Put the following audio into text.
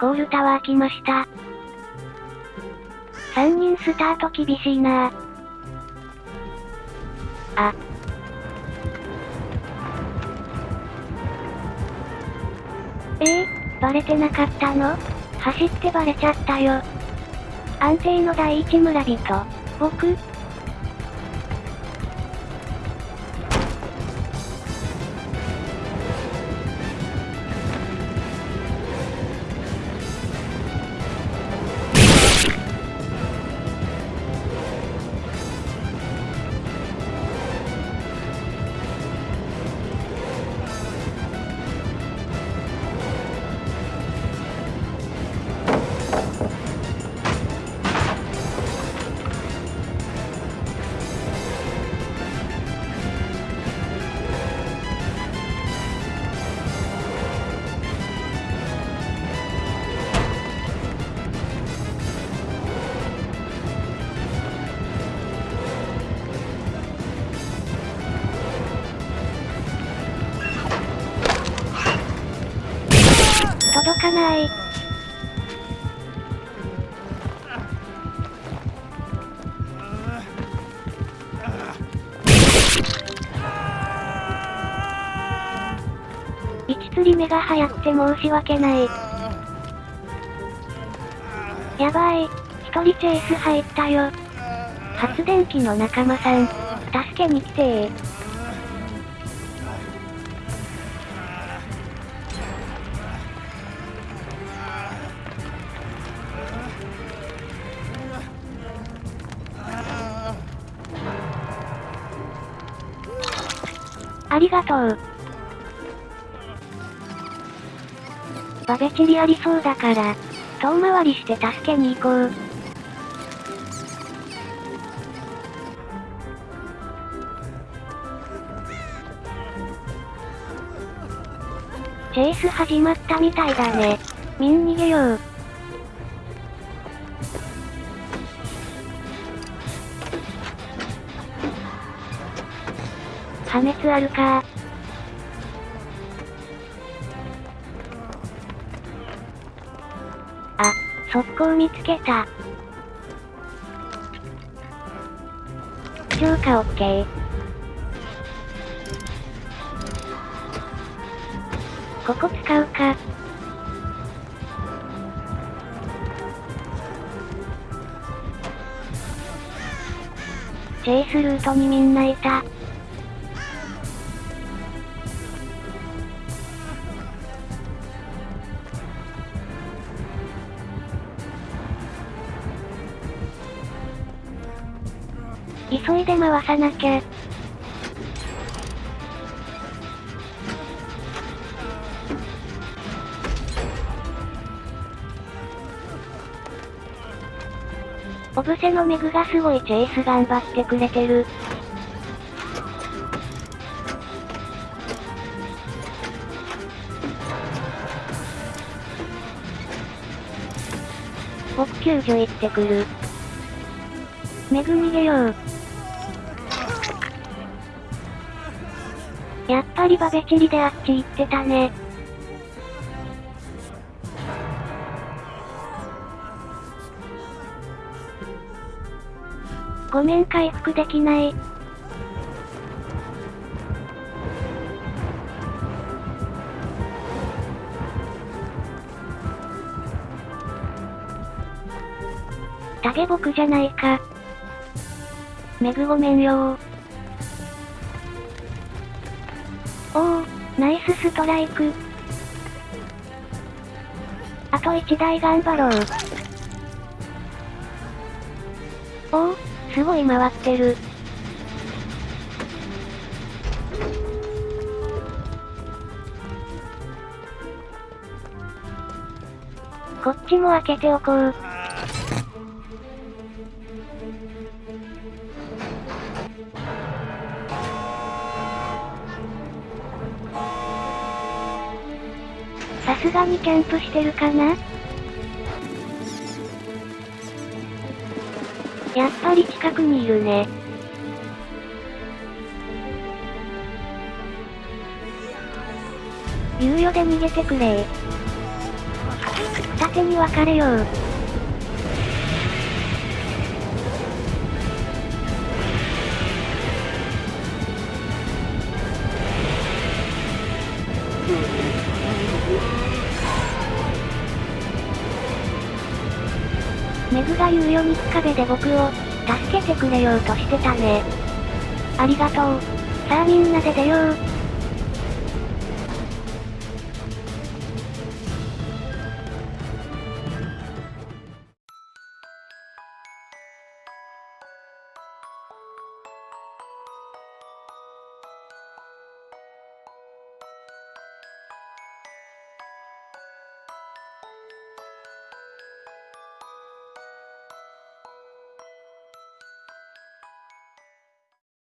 コールタワー来ました。3人スタート厳しいなあ。えー、バレてなかったの？走ってバレちゃったよ。安定の第一村人、僕、釣り目が早くて申し訳ない。やばい。一人チェイス入ったよ。発電機の仲間さん、助けに来てー。ありがとう。バベチリありそうだから、遠回りして助けに行こう。チェイス始まったみたいだね。みん逃げよう。破滅あるか速攻見つけた。強化オッケー。ここ使うか。チェイスルートにみんないた。急いで回さなきゃ。オブセのメグがすごいチェイス頑張ってくれてる。僕救助行ってくる。メグ逃げよう。やっぱりバベチリであっち行ってたね。ごめん回復できない。タゲ僕じゃないか。メグごめんよー。スストライク。あと1台頑張ろう。おお、すごい回ってる。こっちも開けておこう。すがにキャンプしてるかな？やっぱり近くにいるね。猶予で逃げてくれ二手に分かれよう。グが言うように壁で僕を、助けてくれようとしてたね。ありがとう。さあみんなで出よう。